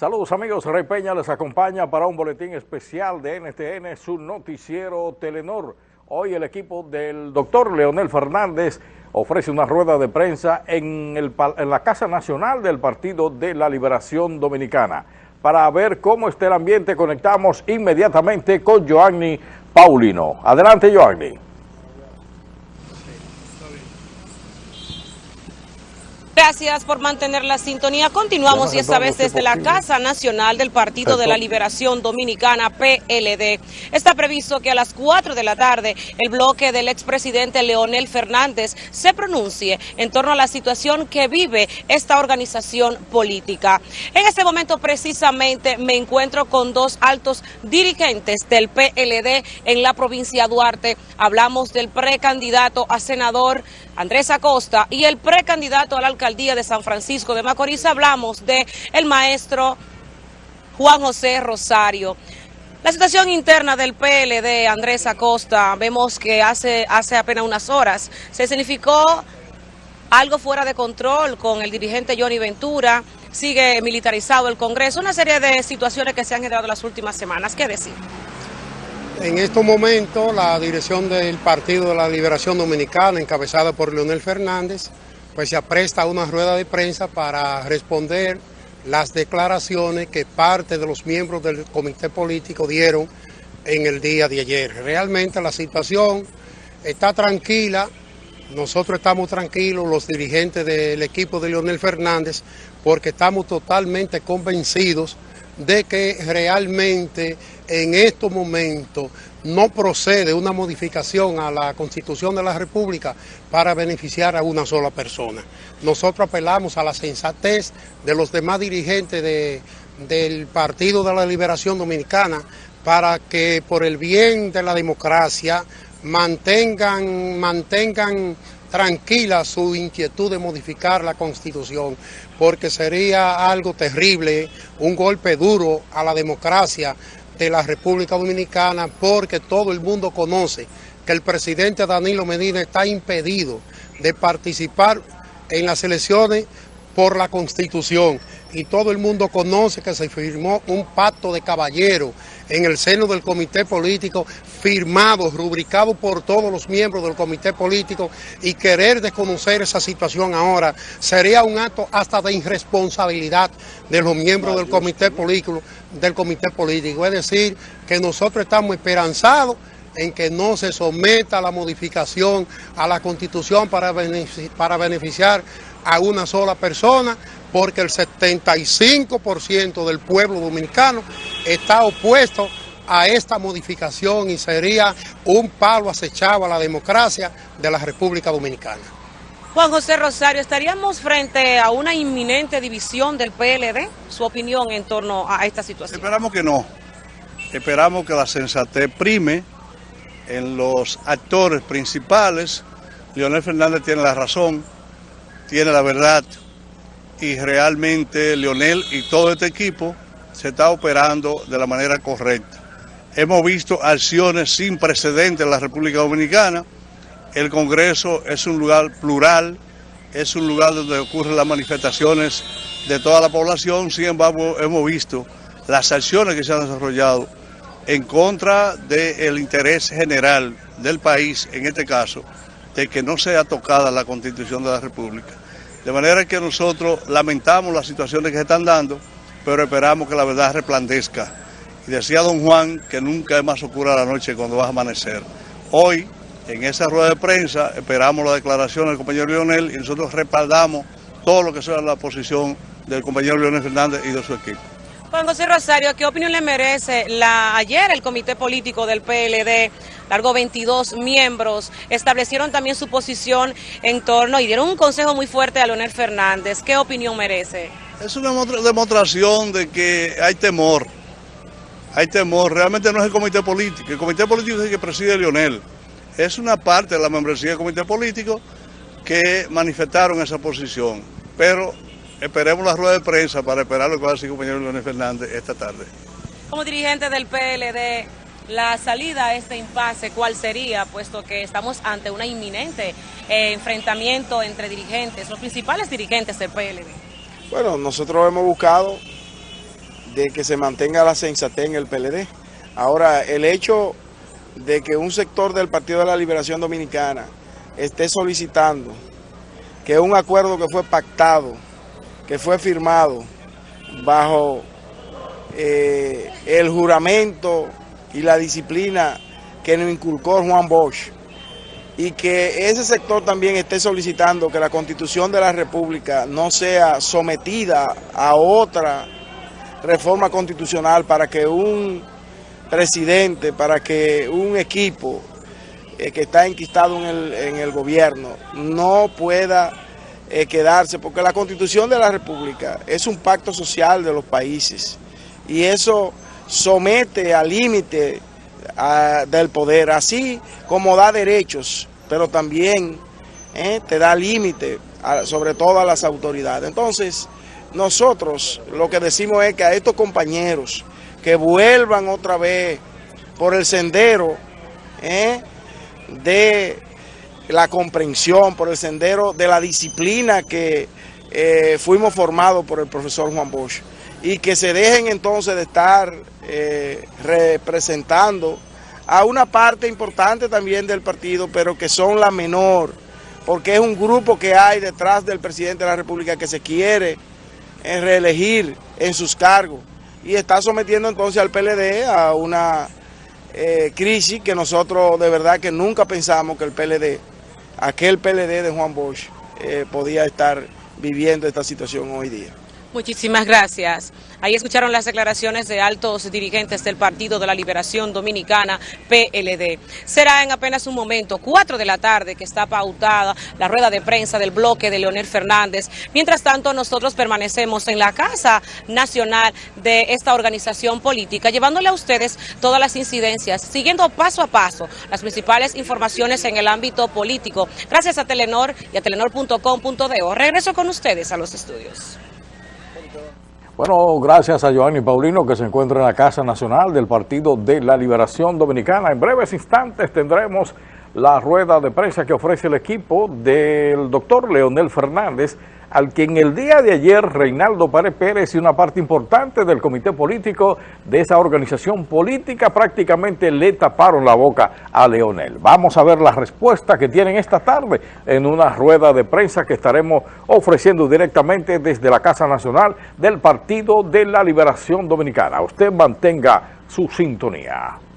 Saludos amigos, Rey Peña les acompaña para un boletín especial de NTN, su noticiero Telenor. Hoy el equipo del doctor Leonel Fernández ofrece una rueda de prensa en, la Casa Nacional del Partido de la Liberación Dominicana. Para ver cómo está el ambiente, conectamos inmediatamente con Joanny Paulino. Adelante, Joanny. Gracias por mantener la sintonía. Continuamos y esta vez desde la Casa Nacional del Partido de la Liberación Dominicana, PLD. Está previsto que a las 4 de la tarde el bloque del expresidente Leonel Fernández se pronuncie en torno a la situación que vive esta organización política. En este momento precisamente me encuentro con dos altos dirigentes del PLD en la provincia de Duarte. Hablamos del precandidato a senador Andrés Acosta y el precandidato a la alcaldía de San Francisco de Macorís. Hablamos de el maestro Juan José Rosario. La situación interna del PLD, Andrés Acosta, vemos que hace, hace apenas unas horas se significó algo fuera de control con el dirigente Johnny Ventura, sigue militarizado el Congreso, una serie de situaciones que se han generado en las últimas semanas. ¿Qué decir? En estos momentos, la dirección del Partido de la Liberación Dominicana, encabezada por Leonel Fernández, pues se apresta a una rueda de prensa para responder las declaraciones que parte de los miembros del comité político dieron en el día de ayer. Realmente la situación está tranquila, nosotros estamos tranquilos, los dirigentes del equipo de Leonel Fernández, porque estamos totalmente convencidos de que realmente en estos momentos no procede una modificación a la Constitución de la República para beneficiar a una sola persona. Nosotros apelamos a la sensatez de los demás dirigentes del Partido de la Liberación Dominicana para que por el bien de la democracia mantengan, mantengan tranquila su inquietud de modificar la Constitución, porque sería algo terrible, un golpe duro a la democracia de la República Dominicana, porque todo el mundo conoce que el presidente Danilo Medina está impedido de participar en las elecciones por la Constitución. Y todo el mundo conoce que se firmó un pacto de caballero en el seno del comité político, firmado, rubricado por todos los miembros del comité político y querer desconocer esa situación ahora sería un acto hasta de irresponsabilidad de los miembros del comité político, del comité político. Es decir, que nosotros estamos esperanzados en que no se someta la modificación a la Constitución para beneficiar a una sola persona, porque el 75% del pueblo dominicano está opuesto a esta modificación y sería un palo acechado a la democracia de la República Dominicana. Juan José Rosario, ¿estaríamos frente a una inminente división del PLD? ¿Su opinión en torno a esta situación? Esperamos que no. Esperamos que la sensatez prime en los actores principales. Leonel Fernández tiene la razón, tiene la verdad y realmente Leonel y todo este equipo se está operando de la manera correcta. Hemos visto acciones sin precedentes en la República Dominicana. El Congreso es un lugar plural, es un lugar donde ocurren las manifestaciones de toda la población. Sin embargo, hemos visto las acciones que se han desarrollado en contra del interés general del país, en este caso, de que no sea tocada la Constitución de la República. De manera que nosotros lamentamos las situaciones que se están dando, pero esperamos que la verdad resplandezca. Y decía don Juan que nunca es más oscura la noche cuando va a amanecer. Hoy, en esa rueda de prensa, esperamos la declaración del compañero Leonel y nosotros respaldamos todo lo que sea la posición del compañero Leonel Fernández y de su equipo. Juan José Rosario, ¿qué opinión le merece la ayer el comité político del PLD? Largo 22 miembros, establecieron también su posición en torno y dieron un consejo muy fuerte a Leonel Fernández. ¿Qué opinión merece? Es una demostración de que hay temor, hay temor. Realmente no es el comité político, el comité político es el que preside Leonel. Es una parte de la membresía del comité político que manifestaron esa posición, pero Esperemos la rueda de prensa para esperar lo que va a decir el compañero Leonel Fernández esta tarde. Como dirigente del PLD, la salida a este impasse, ¿cuál sería? Puesto que estamos ante una inminente eh, enfrentamiento entre dirigentes, los principales dirigentes del PLD. Bueno, nosotros hemos buscado de que se mantenga la sensatez en el PLD. Ahora, el hecho de que un sector del Partido de la Liberación Dominicana esté solicitando que un acuerdo que fue pactado, que fue firmado bajo eh, el juramento y la disciplina que nos inculcó Juan Bosch, y que ese sector también esté solicitando que la Constitución de la República no sea sometida a otra reforma constitucional para que un presidente, para que un equipo eh, que está enquistado en el, gobierno no pueda eh, quedarse, porque la Constitución de la República es un pacto social de los países y eso somete al límite del poder, así como da derechos pero también eh, te da límite, sobre todo a las autoridades. Entonces, nosotros lo que decimos es que a estos compañeros que vuelvan otra vez por el sendero eh, de la comprensión, por el sendero de la disciplina que eh, fuimos formados por el profesor Juan Bosch. Y que se dejen entonces de estar representando a una parte importante también del partido, pero que son la menor, porque es un grupo que hay detrás del presidente de la República que se quiere eh, reelegir en sus cargos. Y está sometiendo entonces al PLD a una eh, crisis que nosotros de verdad que nunca pensamos que el PLD, aquel PLD de Juan Bosch, eh, podía estar viviendo esta situación hoy día. Muchísimas gracias. Ahí escucharon las declaraciones de altos dirigentes del Partido de la Liberación Dominicana, PLD. Será en apenas un momento, 4 de la tarde, que está pautada la rueda de prensa del bloque de Leonel Fernández. Mientras tanto, nosotros permanecemos en la Casa Nacional de esta organización política, llevándole a ustedes todas las incidencias, siguiendo paso a paso las principales informaciones en el ámbito político. Gracias a Telenor y a telenor.com.de. Regreso con ustedes a los estudios. Bueno, gracias a Giovanni Paulino que se encuentra en la Casa Nacional del Partido de la Liberación Dominicana. En breves instantes tendremos la rueda de prensa que ofrece el equipo del doctor Leonel Fernández, al que en el día de ayer Reinaldo Párez Pérez y una parte importante del comité político de esa organización política prácticamente le taparon la boca a Leonel. Vamos a ver la respuesta que tienen esta tarde en una rueda de prensa que estaremos ofreciendo directamente desde la Casa Nacional del Partido de la Liberación Dominicana. Usted mantenga su sintonía.